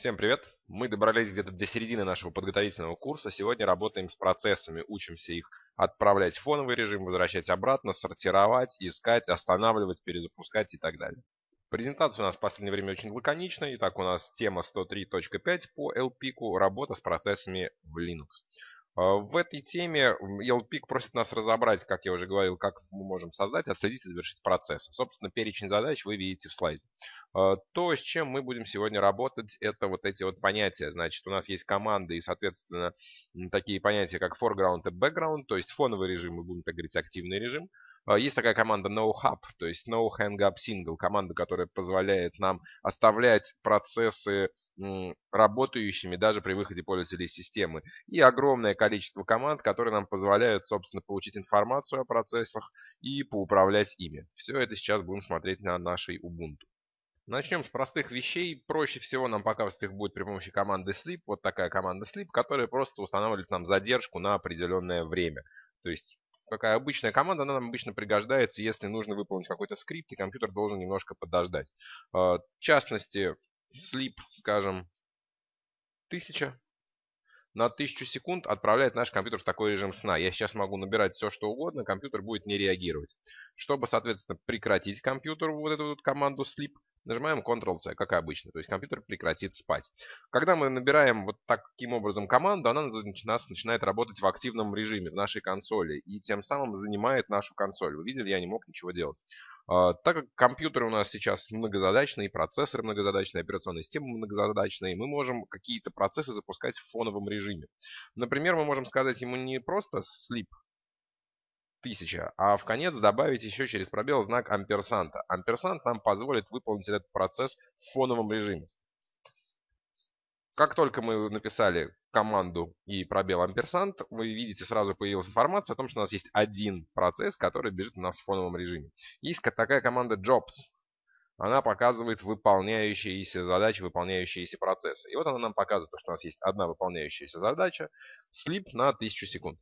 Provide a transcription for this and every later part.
Всем привет! Мы добрались где-то до середины нашего подготовительного курса. Сегодня работаем с процессами, учимся их отправлять в фоновый режим, возвращать обратно, сортировать, искать, останавливать, перезапускать и так далее. Презентация у нас в последнее время очень лаконичная. Итак, у нас тема 103.5 по LPIC, работа с процессами в Linux. А, в этой теме ELPIC просит нас разобрать, как я уже говорил, как мы можем создать, отследить и завершить процесс. Собственно, перечень задач вы видите в слайде. А, то, с чем мы будем сегодня работать, это вот эти вот понятия. Значит, у нас есть команды и, соответственно, такие понятия, как foreground и background, то есть фоновый режим, мы будем так говорить, активный режим. А, есть такая команда no-hub, то есть no hang up single, команда, которая позволяет нам оставлять процессы работающими даже при выходе пользователей из системы. И огромное количество команд, которые нам позволяют, собственно, получить информацию о процессах и поуправлять ими. Все это сейчас будем смотреть на нашей Ubuntu. Начнем с простых вещей. Проще всего нам показывать их будет при помощи команды sleep. Вот такая команда sleep, которая просто устанавливает нам задержку на определенное время. То есть какая обычная команда, она нам обычно пригождается, если нужно выполнить какой-то скрипт, и компьютер должен немножко подождать. А, в частности, sleep, скажем, 1000 на 1000 секунд отправляет наш компьютер в такой режим сна. Я сейчас могу набирать все, что угодно, компьютер будет не реагировать. Чтобы, соответственно, прекратить компьютеру вот эту вот команду sleep, Нажимаем Ctrl-C, как обычно, то есть компьютер прекратит спать. Когда мы набираем вот таким образом команду, она начинает работать в активном режиме в нашей консоли и тем самым занимает нашу консоль. Вы видели, я не мог ничего делать. А, так как компьютеры у нас сейчас многозадачные, процессоры многозадачные, операционные системы многозадачные, мы можем какие-то процессы запускать в фоновом режиме. Например, мы можем сказать ему не просто sleep, 1000, а в конец добавить еще через пробел знак амперсанта. Амперсант нам позволит выполнить этот процесс в фоновом режиме. Как только мы написали команду и пробел амперсант, вы видите, сразу появилась информация о том, что у нас есть один процесс, который бежит у нас в фоновом режиме. Есть такая команда jobs. Она показывает выполняющиеся задачи, выполняющиеся процессы. И вот она нам показывает, что у нас есть одна выполняющаяся задача, слип на 1000 секунд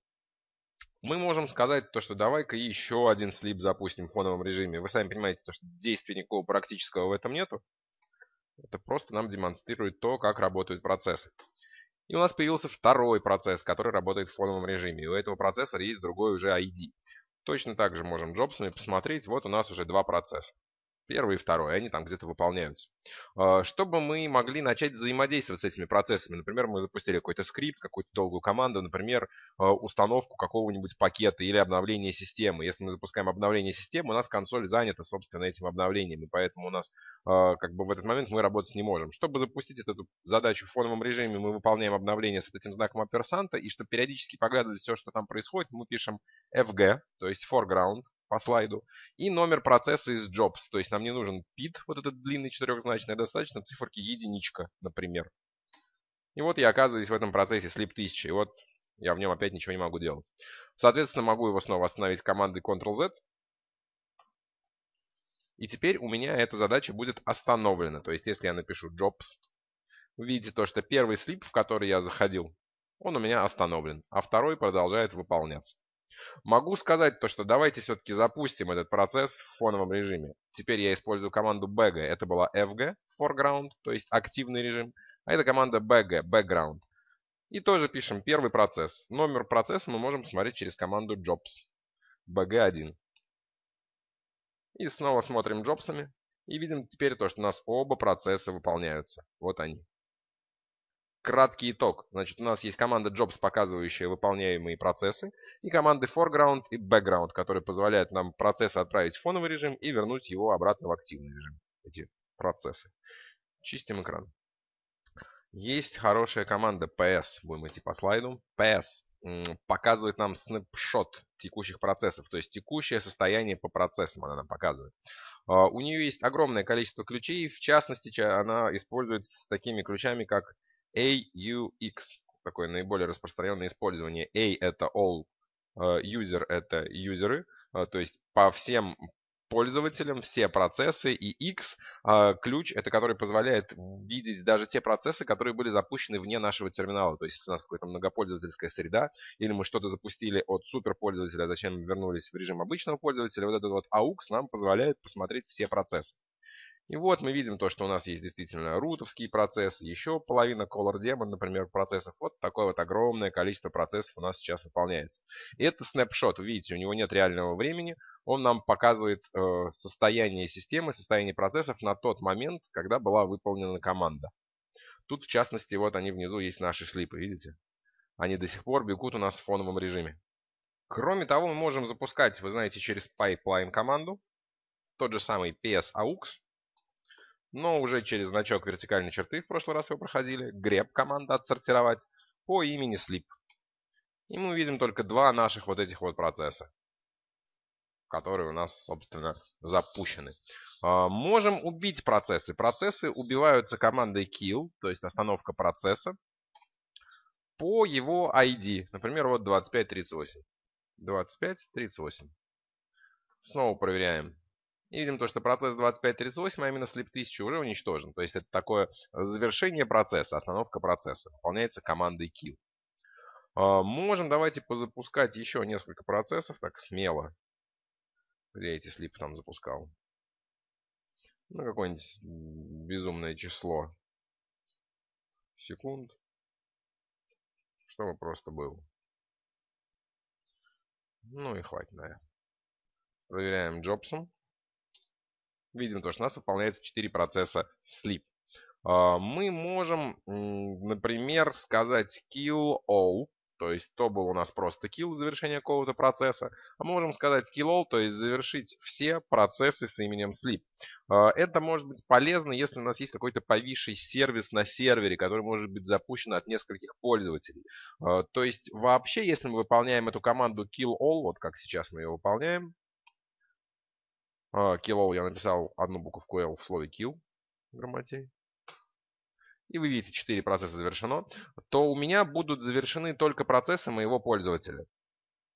мы можем сказать то, что давай-ка еще один слип запустим в фоновом режиме. Вы сами понимаете, то, что действия никакого практического в этом нету. Это просто нам демонстрирует то, как работают процессы. И у нас появился второй процесс, который работает в фоновом режиме. И у этого процессора есть другой уже ID. Точно так же можем джобсами посмотреть. Вот у нас уже два процесса. Первый и второй, они там где-то выполняются. А, чтобы мы могли начать взаимодействовать с этими процессами, например, мы запустили какой-то скрипт, какую-то долгую команду, например, а, установку какого-нибудь пакета или обновление системы. Если мы запускаем обновление системы, у нас консоль занята, собственно, этим обновлением, и поэтому у нас а, как бы в этот момент мы работать не можем. Чтобы запустить эту задачу в фоновом режиме, мы выполняем обновление с этим знаком оперсанта, и чтобы периодически поглядывать все, что там происходит, мы пишем fg, то есть foreground, по слайду, и номер процесса из jobs. То есть нам не нужен PID, вот этот длинный четырехзначный, а достаточно циферки единичка, например. И вот я оказываюсь в этом процессе sleep 1000, и вот я в нем опять ничего не могу делать. Соответственно, могу его снова остановить командой Ctrl-Z. И теперь у меня эта задача будет остановлена. То есть, если я напишу jobs, вы видите то, что первый слип, в который я заходил, он у меня остановлен, а второй продолжает выполняться. Могу сказать то, что давайте все-таки запустим этот процесс в фоновом режиме. Теперь я использую команду bg. Это была fg, foreground, то есть активный режим. А это команда bg, background. И тоже пишем первый процесс. Номер процесса мы можем посмотреть через команду jobs, bg1. И снова смотрим джобсами. И видим теперь то, что у нас оба процесса выполняются. Вот они. Краткий итог. Значит, у нас есть команда jobs, показывающая выполняемые процессы, и команды foreground и background, которые позволяют нам процессы отправить в фоновый режим и вернуть его обратно в активный режим. Эти процессы. Чистим экран. Есть хорошая команда PS. Будем идти по слайду. PS показывает нам снапшот текущих процессов, то есть текущее состояние по процессам она нам показывает. А, у нее есть огромное количество ключей, в частности, она используется с такими ключами, как AUX, такое наиболее распространенное использование. A это all, э, user это юзеры, э, то есть по всем пользователям все процессы, и X э, ключ, это который позволяет видеть даже те процессы, которые были запущены вне нашего терминала. То есть, если у нас какая-то многопользовательская среда, или мы что-то запустили от суперпользователя, а зачем вернулись в режим обычного пользователя, вот этот вот AUX нам позволяет посмотреть все процессы. И вот мы видим то, что у нас есть действительно рутовские процессы, еще половина Color Demon, например, процессов. Вот такое вот огромное количество процессов у нас сейчас выполняется. И это снапшот, видите, у него нет реального времени. Он нам показывает э, состояние системы, состояние процессов на тот момент, когда была выполнена команда. Тут, в частности, вот они внизу есть наши слипы, видите? Они до сих пор бегут у нас в фоновом режиме. Кроме того, мы можем запускать, вы знаете, через pipeline команду. Тот же самый PS-AUX но уже через значок вертикальной черты, в прошлый раз вы проходили, grep команда отсортировать по имени sleep. И мы видим только два наших вот этих вот процесса, которые у нас, собственно, запущены. А, можем убить процессы. Процессы убиваются командой kill, то есть остановка процесса, по его ID. Например, вот 2538. 2538. Снова проверяем. И видим то, что процесс 2538, а именно слип 1000 уже уничтожен. То есть это такое завершение процесса, остановка процесса. Выполняется командой kill. А, можем давайте позапускать еще несколько процессов, так смело. Где эти слипы там запускал? Ну, какое-нибудь безумное число секунд. Чтобы просто был. Ну и хватит, наверное. Проверяем Джобсом видим то, что у нас выполняется 4 процесса sleep. А, мы можем, например, сказать kill all, то есть то был у нас просто kill завершение какого-то процесса, а мы можем сказать kill all, то есть завершить все процессы с именем sleep. А, это может быть полезно, если у нас есть какой-то повисший сервис на сервере, который может быть запущен от нескольких пользователей. А, то есть вообще, если мы выполняем эту команду kill all, вот как сейчас мы ее выполняем, Kill я написал одну буковку L в слове kill в грамоте. И вы видите, 4 процесса завершено. То у меня будут завершены только процессы моего пользователя.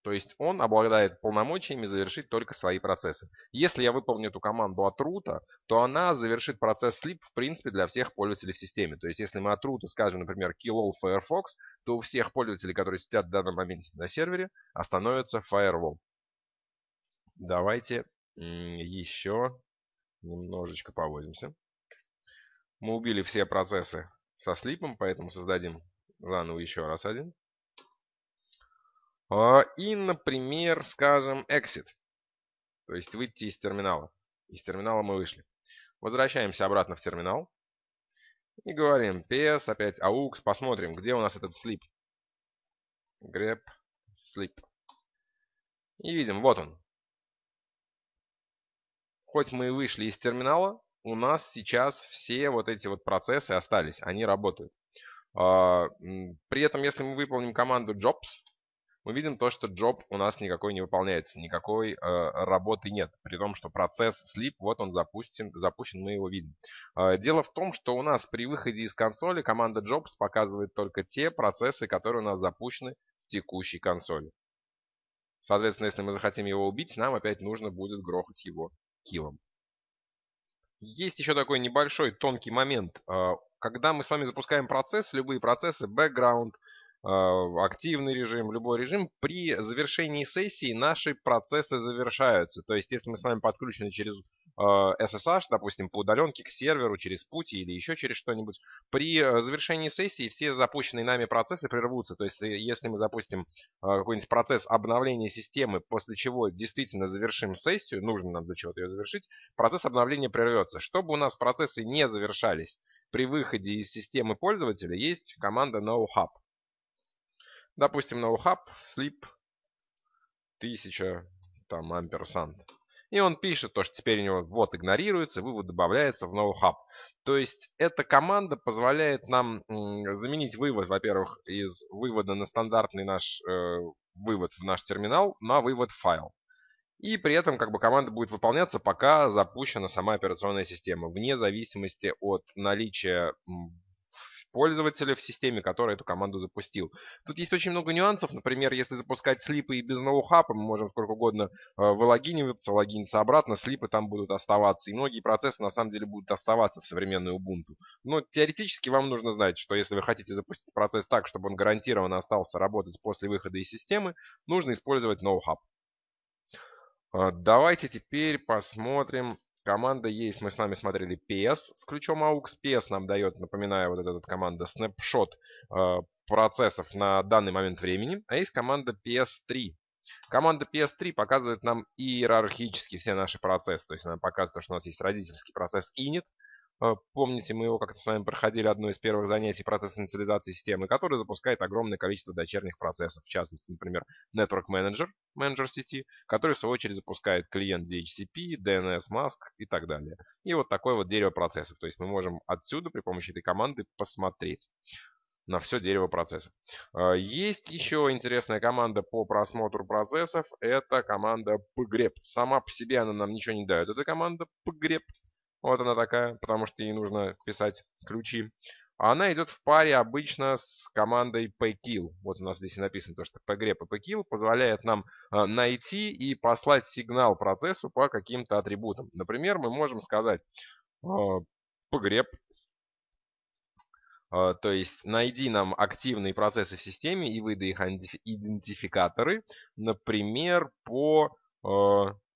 То есть он обладает полномочиями завершить только свои процессы. Если я выполню эту команду от рута, то она завершит процесс sleep в принципе для всех пользователей в системе. То есть если мы от рута скажем, например, kill all Firefox, то у всех пользователей, которые сидят в данном моменте на сервере, остановится firewall. Давайте еще немножечко повозимся. Мы убили все процессы со слипом, поэтому создадим заново еще раз один. А, и, например, скажем exit. То есть выйти из терминала. Из терминала мы вышли. Возвращаемся обратно в терминал. И говорим ps, опять aux. Посмотрим, где у нас этот sleep. grep sleep. И видим, вот он хоть мы и вышли из терминала, у нас сейчас все вот эти вот процессы остались, они работают. А, при этом, если мы выполним команду jobs, мы видим то, что job у нас никакой не выполняется, никакой э, работы нет. При том, что процесс sleep, вот он запустен, запущен, мы его видим. Э, дело в том, что у нас при выходе из консоли команда jobs показывает только те процессы, которые у нас запущены в текущей консоли. Соответственно, если мы захотим его убить, нам опять нужно будет грохать его килом. Есть еще такой небольшой тонкий момент. А, когда мы с вами запускаем процесс, любые процессы, background, а, активный режим, любой режим, при завершении сессии наши процессы завершаются. То есть, если мы с вами подключены через SSH, э, допустим, по удаленке к серверу, через пути или еще через что-нибудь, при э, завершении сессии все запущенные нами процессы прервутся. То есть, если мы запустим э, какой-нибудь процесс обновления системы, после чего действительно завершим сессию, нужно нам для чего-то ее завершить, процесс обновления прервется. Чтобы у нас процессы не завершались при выходе из системы пользователя, есть команда NoHub. Допустим, NoHub sleep 1000 там амперсант. И он пишет то, что теперь у него вот игнорируется, вывод добавляется в NoHub. То есть эта команда позволяет нам заменить вывод, во-первых, из вывода на стандартный наш э, вывод в наш терминал на вывод в файл. И при этом как бы команда будет выполняться, пока запущена сама операционная система, вне зависимости от наличия пользователя в системе, который эту команду запустил. Тут есть очень много нюансов. Например, если запускать слипы и без ноухапа, мы можем сколько угодно э, вылогиниваться, логиниться обратно, слипы там будут оставаться. И многие процессы на самом деле будут оставаться в современной Ubuntu. Но теоретически вам нужно знать, что если вы хотите запустить процесс так, чтобы он гарантированно остался работать после выхода из системы, нужно использовать NoHub. Э, давайте теперь посмотрим, команда есть, мы с вами смотрели PS с ключом AUX. PS нам дает, напоминаю, вот эта, команда snapshot э, процессов на данный момент времени. А есть команда PS3. Команда PS3 показывает нам иерархически все наши процессы. То есть она показывает, что у нас есть родительский процесс init, помните, мы его как-то с вами проходили одно из первых занятий процесс инициализации системы, который запускает огромное количество дочерних процессов. В частности, например, Network Manager, менеджер сети, который в свою очередь запускает клиент DHCP, DNS Mask и так далее. И вот такое вот дерево процессов. То есть мы можем отсюда при помощи этой команды посмотреть на все дерево процессов. Э, есть еще интересная команда по просмотру процессов. Это команда pgrep. Сама по себе она нам ничего не дает. Это команда pgrep. Вот она такая, потому что ей нужно писать ключи. Она идет в паре обычно с командой pkill. Вот у нас здесь и написано то, что pgrep и pkill позволяет нам э, найти и послать сигнал процессу по каким-то атрибутам. Например, мы можем сказать э, pgrep, то есть найди нам активные процессы в системе и выдай их идентификаторы, например, по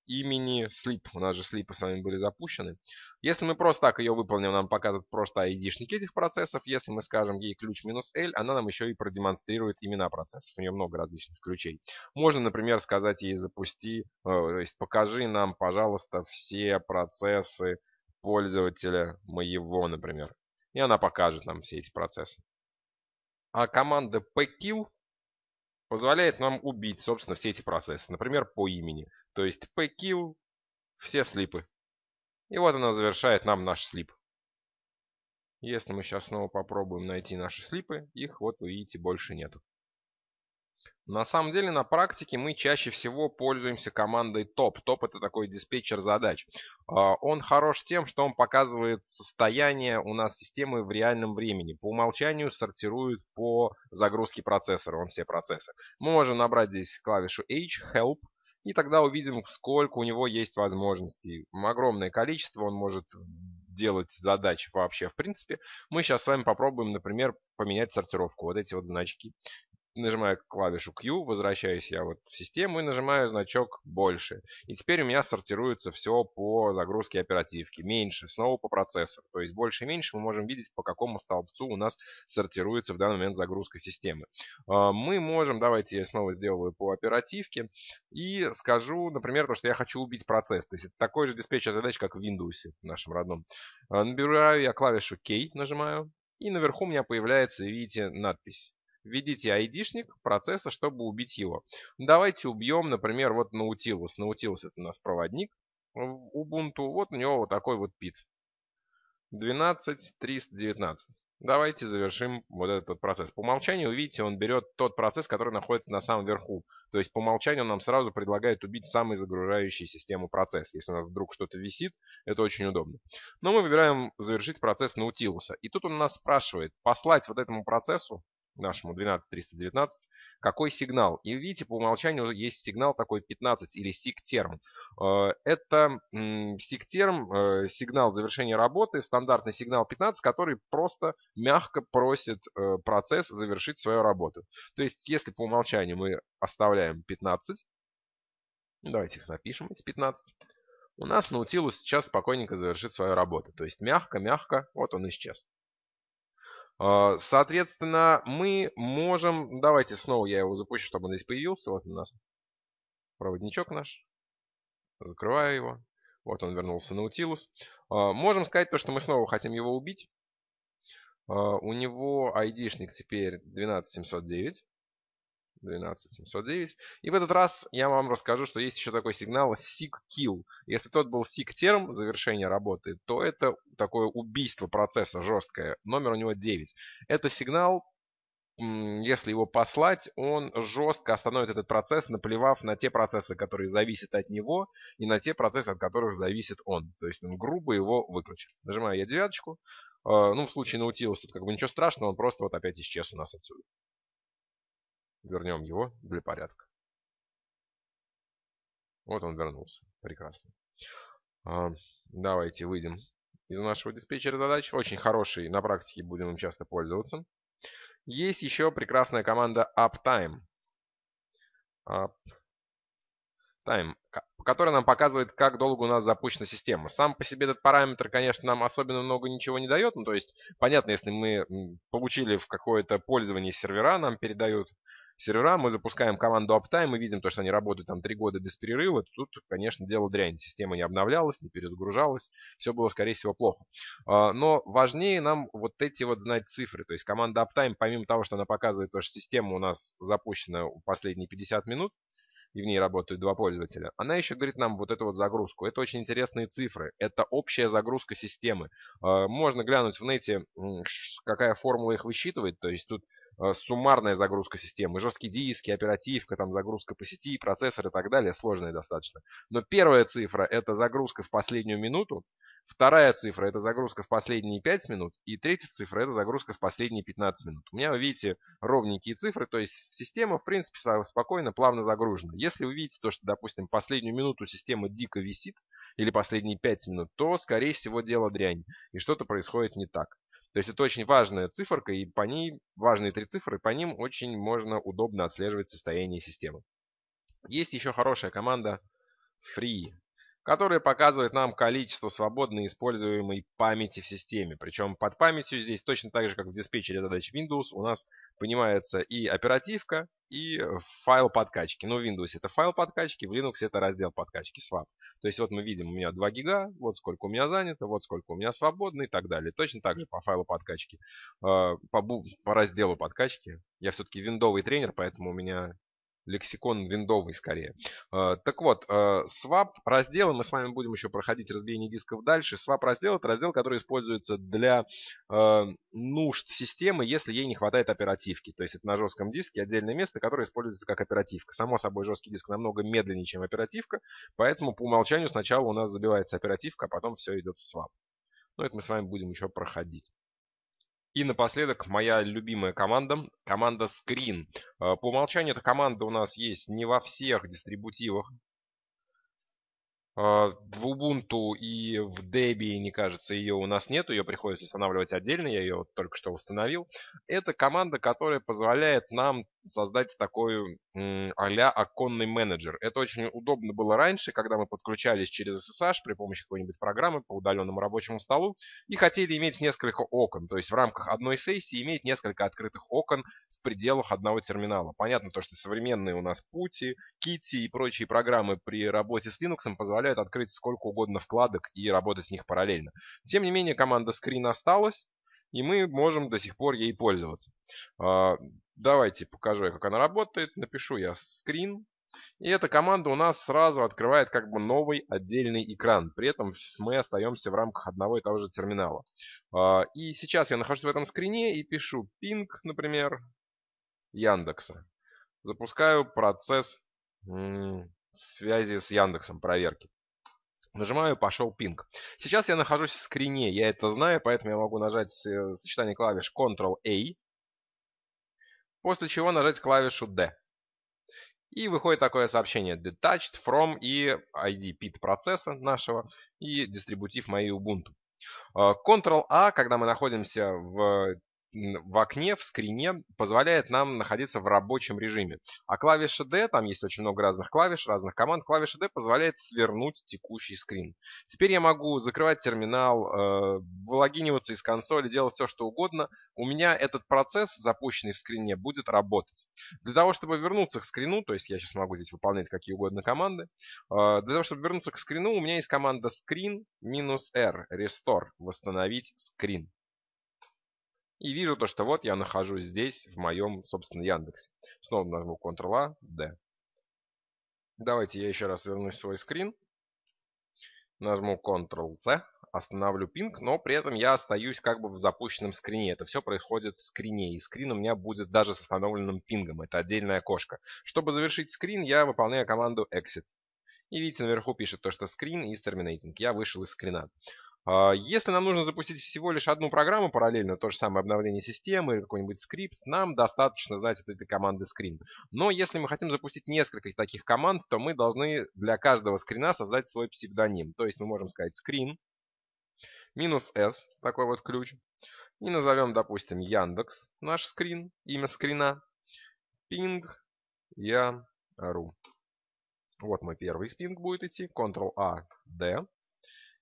имени sleep. У нас же слипы с вами были запущены. Если мы просто так ее выполним, нам покажет просто ID-шники этих процессов. Если мы скажем ей ключ минус L, она нам еще и продемонстрирует имена процессов. У нее много различных ключей. Можно, например, сказать ей запусти, э, то есть покажи нам, пожалуйста, все процессы пользователя моего, например. И она покажет нам все эти процессы. А команда pkill позволяет нам убить, собственно, все эти процессы. Например, по имени. То есть pkill все слипы. И вот она завершает нам наш слип. Если мы сейчас снова попробуем найти наши слипы, их вот вы видите больше нету. На самом деле на практике мы чаще всего пользуемся командой топ. Топ это такой диспетчер задач. А, он хорош тем, что он показывает состояние у нас системы в реальном времени. По умолчанию сортирует по загрузке процессора, он все процессы. Мы можем набрать здесь клавишу H, Help, и тогда увидим, сколько у него есть возможностей. Огромное количество он может делать задач вообще в принципе. Мы сейчас с вами попробуем, например, поменять сортировку. Вот эти вот значки нажимаю клавишу Q, возвращаюсь я вот в систему и нажимаю значок больше. И теперь у меня сортируется все по загрузке оперативки. Меньше, снова по процессору. То есть больше и меньше мы можем видеть, по какому столбцу у нас сортируется в данный момент загрузка системы. А, мы можем, давайте я снова сделаю по оперативке и скажу, например, то, что я хочу убить процесс. То есть это такой же диспетчер задач, как в Windows нашем родном. А, набираю я клавишу K, нажимаю. И наверху у меня появляется, видите, надпись Введите айдишник процесса, чтобы убить его. Давайте убьем, например, вот Nautilus. Nautilus это у нас проводник в Ubuntu. Вот у него вот такой вот пит. 12319. Давайте завершим вот этот процесс. По умолчанию, видите, он берет тот процесс, который находится на самом верху. То есть по умолчанию он нам сразу предлагает убить самый загружающий систему процесс. Если у нас вдруг что-то висит, это очень удобно. Но мы выбираем завершить процесс Наутилуса. И тут он нас спрашивает, послать вот этому процессу нашему 12319, какой сигнал. И видите, по умолчанию есть сигнал такой 15 или SIG-терм. Э, это SIG-терм, э, сигнал завершения работы, стандартный сигнал 15, который просто мягко просит э, процесс завершить свою работу. То есть, если по умолчанию мы оставляем 15, давайте их напишем, эти 15, у нас Nautilus сейчас спокойненько завершит свою работу. То есть мягко-мягко, вот он исчез. А, соответственно, мы можем... Давайте снова я его запущу, чтобы он здесь появился. Вот у нас проводничок наш. Закрываю его. Вот он вернулся на Nautilus. А, можем сказать то, что мы снова хотим его убить. А, у него айдишник теперь 12709. 12709. И в этот раз я вам расскажу, что есть еще такой сигнал SIG-kill. Если тот был SIG-терм завершения работы, то это такое убийство процесса жесткое. Номер у него 9. Это сигнал, если его послать, он жестко остановит этот процесс, наплевав на те процессы, которые зависят от него, и на те процессы, от которых зависит он. То есть он грубо его выключит. Нажимаю я девяточку. А, ну, в случае Nautilus тут как бы ничего страшного, он просто вот опять исчез у нас отсюда. Вернем его для порядка. Вот он вернулся. Прекрасно. А, давайте выйдем из нашего диспетчера задач. Очень хороший, на практике будем им часто пользоваться. Есть еще прекрасная команда uptime. Up Time, который нам показывает, как долго у нас запущена система. Сам по себе этот параметр, конечно, нам особенно много ничего не дает. Ну, то есть, понятно, если мы получили в какое-то пользование сервера, нам передают сервера, мы запускаем команду uptime, мы видим то, что они работают там три года без перерыва, тут, конечно, дело дрянь. Система не обновлялась, не перезагружалась, все было, скорее всего, плохо. А, но важнее нам вот эти вот знать цифры. То есть команда uptime, помимо того, что она показывает то, что система у нас запущена последние 50 минут, и в ней работают два пользователя, она еще говорит нам вот эту вот загрузку. Это очень интересные цифры. Это общая загрузка системы. А, можно глянуть в нете, какая формула их высчитывает. То есть тут суммарная загрузка системы, жесткие диски, оперативка, там загрузка по сети, процессор и так далее, сложная достаточно. Но первая цифра это загрузка в последнюю минуту, вторая цифра это загрузка в последние 5 минут, и третья цифра это загрузка в последние 15 минут. У меня, вы видите, ровненькие цифры, то есть система, в принципе, спокойно, плавно загружена. Если вы видите то, что, допустим, последнюю минуту система дико висит, или последние 5 минут, то, скорее всего, дело дрянь, и что-то происходит не так. То есть это очень важная циферка, и по ней, важные три цифры, по ним очень можно удобно отслеживать состояние системы. Есть еще хорошая команда Free который показывает нам количество свободно используемой памяти в системе. Причем под памятью здесь точно так же, как в диспетчере задач Windows, у нас понимается и оперативка, и файл подкачки. Ну, в Windows это файл подкачки, в Linux это раздел подкачки, swap. То есть вот мы видим, у меня 2 гига, вот сколько у меня занято, вот сколько у меня свободно и так далее. Точно так же по файлу подкачки, э, по, по разделу подкачки. Я все-таки виндовый тренер, поэтому у меня лексикон виндовый скорее. Э, так вот, э, swap разделы, мы с вами будем еще проходить разбиение дисков дальше. Swap раздел это раздел, который используется для э, нужд системы, если ей не хватает оперативки. То есть это на жестком диске отдельное место, которое используется как оперативка. Само собой, жесткий диск намного медленнее, чем оперативка, поэтому по умолчанию сначала у нас забивается оперативка, а потом все идет в swap. Но это мы с вами будем еще проходить. И напоследок моя любимая команда, команда Screen. Э, по умолчанию эта команда у нас есть не во всех дистрибутивах а, в Ubuntu и в Debian, не кажется, ее у нас нету, ее приходится устанавливать отдельно, я ее только что установил. Это команда, которая позволяет нам создать такой а-ля оконный менеджер. Это очень удобно было раньше, когда мы подключались через SSH при помощи какой-нибудь программы по удаленному рабочему столу и хотели иметь несколько окон, то есть в рамках одной сессии иметь несколько открытых окон в пределах одного терминала. Понятно то, что современные у нас Putty, Kitty и прочие программы при работе с Linux позволяют открыть сколько угодно вкладок и работать с них параллельно. Тем не менее, команда Screen осталась, и мы можем до сих пор ей пользоваться. А, давайте покажу, как она работает. Напишу я Screen. И эта команда у нас сразу открывает как бы новый отдельный экран. При этом мы остаемся в рамках одного и того же терминала. А, и сейчас я нахожусь в этом скрине и пишу ping, например, Яндекса. Запускаю процесс связи с Яндексом, проверки. Нажимаю «Пошел пинг». Сейчас я нахожусь в скрине, я это знаю, поэтому я могу нажать э, сочетание клавиш Ctrl-A, после чего нажать клавишу D. И выходит такое сообщение Detached from и ID PIT процесса нашего и дистрибутив моей Ubuntu. Э, Ctrl-A, когда мы находимся в в окне, в скрине позволяет нам находиться в рабочем режиме. А клавиша D, там есть очень много разных клавиш, разных команд, клавиша D позволяет свернуть текущий скрин. Теперь я могу закрывать терминал, э, вылогиниваться из консоли, делать все, что угодно. У меня этот процесс, запущенный в скрине, будет работать. Для того, чтобы вернуться к скрину, то есть я сейчас могу здесь выполнять какие угодно команды, э, для того, чтобы вернуться к скрину, у меня есть команда screen-r, restore, восстановить скрин. И вижу то, что вот я нахожусь здесь, в моем, собственно, Яндексе. Снова нажму Ctrl-A, D. Давайте я еще раз вернусь в свой скрин. Нажму Ctrl-C, остановлю пинг, но при этом я остаюсь как бы в запущенном скрине. Это все происходит в скрине, и скрин у меня будет даже с остановленным пингом. Это отдельное окошко. Чтобы завершить скрин, я выполняю команду Exit. И видите, наверху пишет то, что скрин is terminating. Я вышел из скрина. А, если нам нужно запустить всего лишь одну программу параллельно, то же самое обновление системы или какой-нибудь скрипт, нам достаточно знать вот этой команды screen. Но если мы хотим запустить несколько таких команд, то мы должны для каждого скрина создать свой псевдоним. То есть мы можем сказать screen минус s, такой вот ключ. И назовем, допустим, Яндекс, наш скрин, имя скрина, ping я.ru. Вот мой первый спинг будет идти. Ctrl-A-D.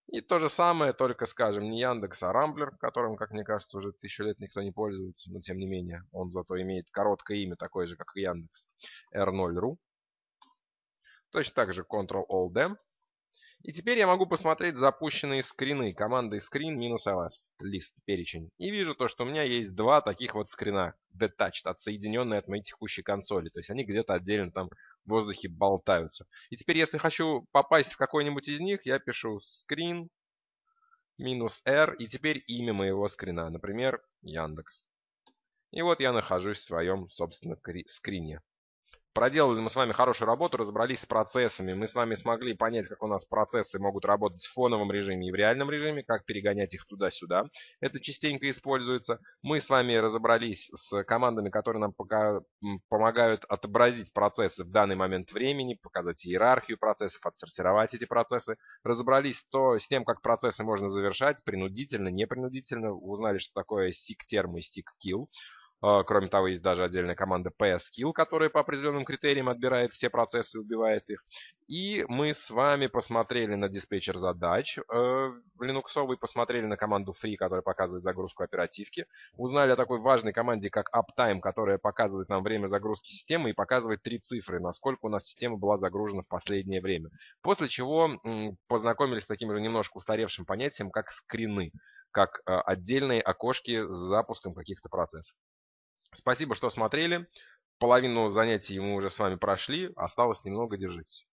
И то же самое, только, скажем, не Яндекс, а Рамблер, которым, как мне кажется, уже тысячу лет никто не пользуется, но тем не менее, он зато имеет короткое имя, такое же, как и Яндекс, R0.ru. Точно так же Ctrl-Alt-D. И теперь я могу посмотреть запущенные скрины командой screen-ls, лист, перечень. И вижу то, что у меня есть два таких вот скрина, detached, отсоединенные от моей текущей консоли. То есть они где-то отдельно там в воздухе болтаются. И теперь, если хочу попасть в какой-нибудь из них, я пишу screen минус R, и теперь имя моего скрина, например, Яндекс. И вот я нахожусь в своем, собственно, скрине. Проделали мы с вами хорошую работу, разобрались с процессами. Мы с вами смогли понять, как у нас процессы могут работать в фоновом режиме и в реальном режиме, как перегонять их туда-сюда. Это частенько используется. Мы с вами разобрались с командами, которые нам пока помогают отобразить процессы в данный момент времени, показать иерархию процессов, отсортировать эти процессы. Разобрались то, с тем, как процессы можно завершать принудительно, непринудительно. Узнали, что такое seek-терм и seek-kill. А, кроме того, есть даже отдельная команда PSKill, которая по определенным критериям отбирает все процессы и убивает их. И мы с вами посмотрели на диспетчер задач э, линуксовый, посмотрели на команду free, которая показывает загрузку оперативки. Узнали о такой важной команде, как uptime, которая показывает нам время загрузки системы и показывает три цифры, насколько у нас система была загружена в последнее время. После чего познакомились с таким же немножко устаревшим понятием, как скрины, как э, отдельные окошки с запуском каких-то процессов. Спасибо, что смотрели. Половину занятий мы уже с вами прошли. Осталось немного, держитесь.